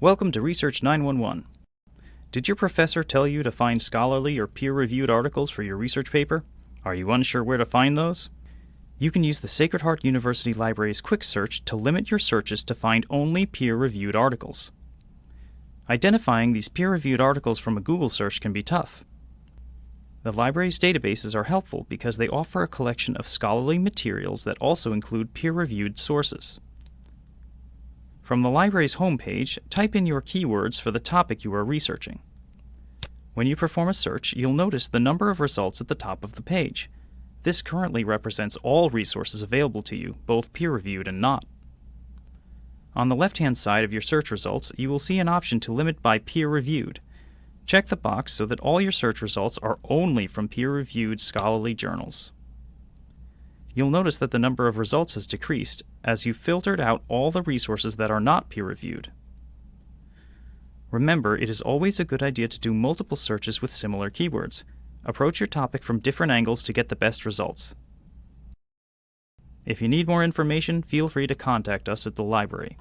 Welcome to Research 911. Did your professor tell you to find scholarly or peer-reviewed articles for your research paper? Are you unsure where to find those? You can use the Sacred Heart University Library's Quick Search to limit your searches to find only peer-reviewed articles. Identifying these peer-reviewed articles from a Google search can be tough. The library's databases are helpful because they offer a collection of scholarly materials that also include peer-reviewed sources. From the library's homepage, type in your keywords for the topic you are researching. When you perform a search, you'll notice the number of results at the top of the page. This currently represents all resources available to you, both peer-reviewed and not. On the left-hand side of your search results, you will see an option to limit by peer-reviewed. Check the box so that all your search results are only from peer-reviewed scholarly journals you'll notice that the number of results has decreased as you've filtered out all the resources that are not peer-reviewed. Remember, it is always a good idea to do multiple searches with similar keywords. Approach your topic from different angles to get the best results. If you need more information, feel free to contact us at the library.